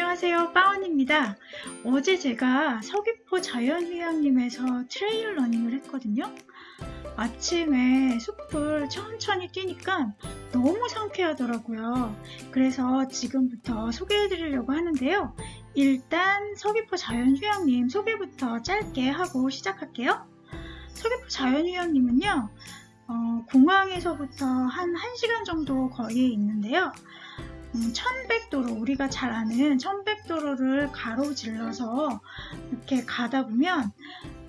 안녕하세요. 빠원입니다. 어제 제가 서귀포 자연휴양림에서 trail running을 했거든요. 아침에 숲을 천천히 뛰니까 너무 상쾌하더라고요. 그래서 지금부터 소개해 드리려고 하는데요. 일단 서귀포 자연휴양림 소개부터 짧게 하고 시작할게요. 서귀포 자연휴양림은요 어, 공항에서부터 한 1시간 정도 거리에 있는데요 음, 천백도로 우리가 잘 아는 천백도로를 가로질러서 이렇게 가다 보면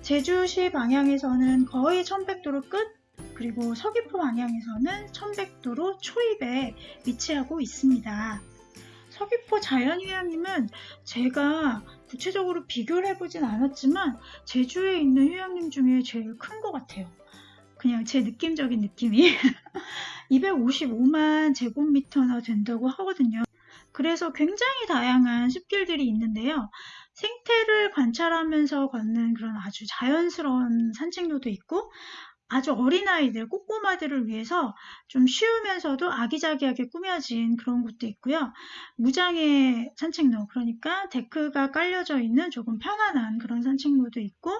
제주시 방향에서는 거의 천백도로 끝 그리고 서귀포 방향에서는 천백도로 초입에 위치하고 있습니다. 서귀포 자연휴양림은 제가 구체적으로 비교를 해보진 않았지만 제주에 있는 휴양림 중에 제일 큰 것 같아요. 그냥 제 느낌적인 느낌이 255만 제곱미터나 된다고 하거든요. 그래서 굉장히 다양한 숲길들이 있는데요. 생태를 관찰하면서 걷는 그런 아주 자연스러운 산책로도 있고 아주 어린아이들, 꼬꼬마들을 위해서 좀 쉬우면서도 아기자기하게 꾸며진 그런 곳도 있고요. 무장의 산책로, 그러니까 데크가 깔려져 있는 조금 편안한 그런 산책로도 있고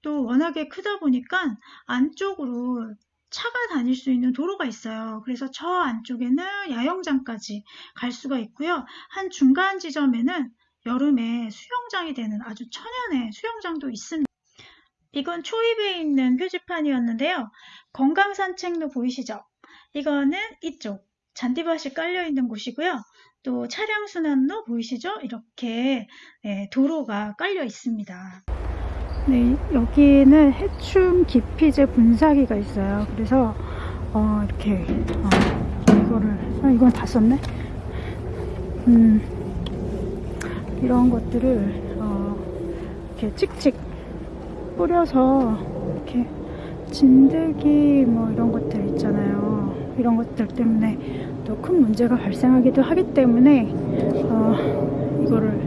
또 워낙에 크다 보니까 안쪽으로 차가 다닐 수 있는 도로가 있어요. 그래서 저 안쪽에는 야영장까지 갈 수가 있고요. 한 중간 지점에는 여름에 수영장이 되는 아주 천연의 수영장도 있습니다. 이건 초입에 있는 표지판이었는데요. 건강산책로 보이시죠? 이거는 이쪽 잔디밭이 깔려 있는 곳이고요. 또 차량 순환로 보이시죠? 이렇게 네, 도로가 깔려 있습니다. 네, 여기는 해충 기피제 분사기가 있어요. 그래서 어, 이렇게 어, 이거를 아, 이건 다 썼네. 음, 이런 것들을 어, 이렇게 찍찍 뿌려서 이렇게 진드기 뭐 이런 것들 있잖아요. 이런 것들 때문에 또 큰 문제가 발생하기도 하기 때문에 어, 이거를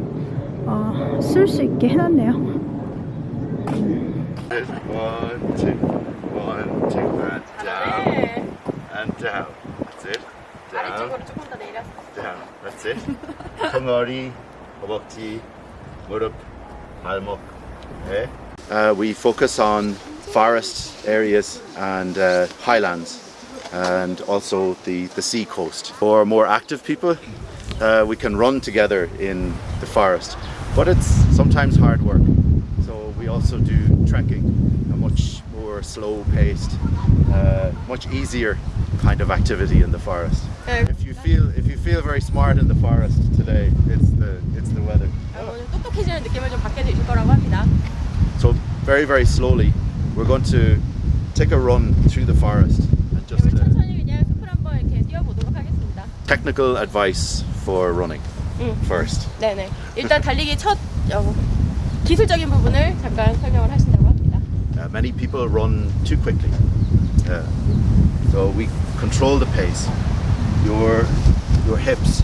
어, 쓸수 있게 해놨네요. One, two, one, two, and down, 네. and down. That's it. Down, 아래쪽으로 조금 더 내려. down. That's it. 덩어리, 허벅지, 무릎, 발목. Okay. Uh, we focus on forest areas and uh, highlands and also the, the sea coast. For more active people, uh, we can run together in the forest, but it's sometimes hard work. So we also do trekking, a much more slow paced, uh, much easier kind of activity in the forest. If you feel if you feel very smart in the forest today, it's the it's the weather. 아, 오늘 똑똑해지는 느낌을 좀 받게 되실 거라고 합니다. So very very slowly, we're going to take a run through the forest and just 그러면 uh, 천천히 그냥 숲을 한번 이렇게 뛰어보도록 하겠습니다. technical advice for running 음. first. 네네. 일단 달리기 첫 어, 기술적인 부분을 잠깐 설명을 하신다고 합니다. Uh, many people run too quickly. Uh, so we control the pace. Your your hips,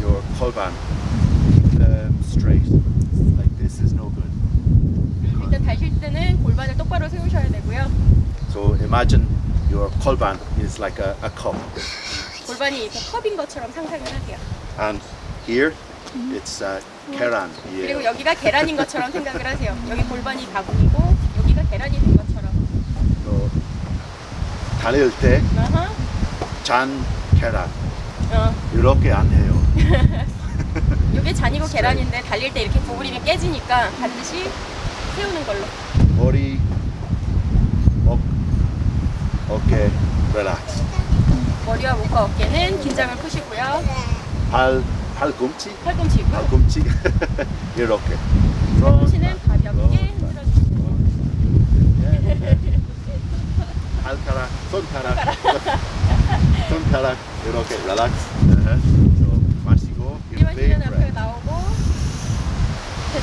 your kolban, keep them straight. Like this is no good. 일단 달실 때는 골반을 똑바로 세우셔야 되고요. So imagine your kolban is like a, a cup, 골반이 이렇게 컵인 것처럼 상상을 하세요. and here it's uh, keran. 그리고 Yeah. 여기가 계란인 것처럼 생각을 하세요. 여기 골반이 바구니고 여기가 계란이 된 것처럼. So 달릴 때. 잔 keran 어. 이렇게 안 해요. 이게 잔이고 계란인데 달릴 때 이렇게 구부리면 깨지니까 반드시 세우는 걸로. 머리, 목, 어깨, relax. 머리와 목과 어깨는 긴장을 푸시고요. 발, 발꿈치, 팔꿈치고 발꿈치 이렇게. 팔꿈치는 가볍게 흔들어 주시고 발가락, 손가락, 손가락 이렇게 relax. So, 마시고 마시면 앞에. 나오고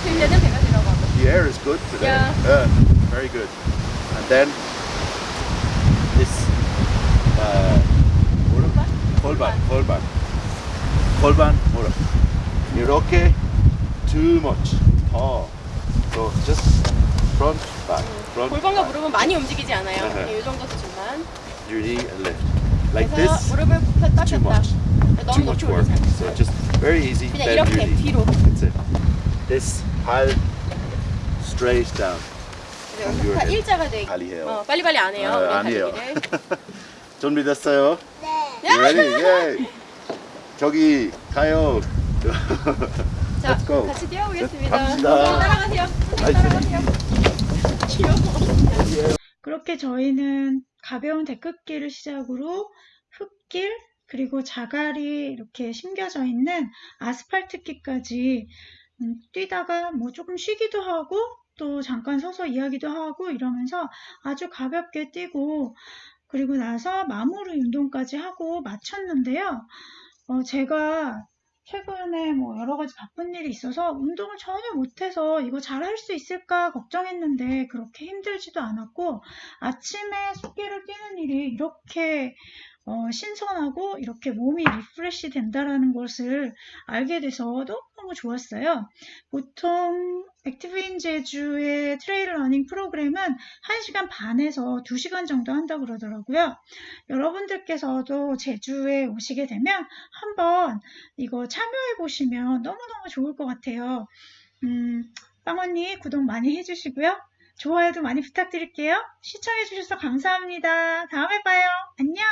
때는 배가 들어가고 The air is good today. Yeah. Uh, very good. And then this uh, 무릎, 골반, 골반, 골반, 무릎. 이렇게 too much. 더. So just front, back, front. 골반과 back. 무릎은 많이 움직이지 않아요. 네. 그냥 이 정도 수준만. Your knee and lift. Like this. 무릎을 굽혔다 Too 폈다. much. 너무 Too much work. So just Very easy. 그냥 이렇게 really. 뒤로. That's it. This pile straight down. 다 일자가 돼. 빨리 해요. 어, 빨리빨리 안 해요. 아, 아니에요. 달리기를. 준비됐어요? 네. Ready? Yeah. 저기 가요. 자. 같이 뛰어보겠습니다. 갑시다. 따라가세요. 따라가세요. 귀여워. 그렇게 저희는 가벼운 데크길을 시작으로 흙길 그리고 자갈이 이렇게 심겨져 있는 아스팔트길까지 음, 뛰다가 뭐 조금 쉬기도 하고 또 잠깐 서서 이야기도 하고 이러면서 아주 가볍게 뛰고 그리고 나서 마무리 운동까지 하고 마쳤는데요. 어, 제가 최근에 뭐 여러 가지 바쁜 일이 있어서 운동을 전혀 못해서 이거 잘 할 수 있을까 걱정했는데 그렇게 힘들지도 않았고 아침에 숲길을 뛰는 일이 이렇게 어, 신선하고 이렇게 몸이 refresh 된다라는 것을 알게 돼서 너무너무 좋았어요. 보통 액티브인 제주의 trail running 프로그램은 1시간 반에서 2시간 정도 한다고 그러더라고요. 여러분들께서도 제주에 오시게 되면 한번 이거 참여해 보시면 너무너무 좋을 것 같아요. 음, 빵 언니 구독 많이 해주시고요. 좋아요도 많이 부탁드릴게요. 시청해주셔서 감사합니다. 다음에 봐요. 안녕!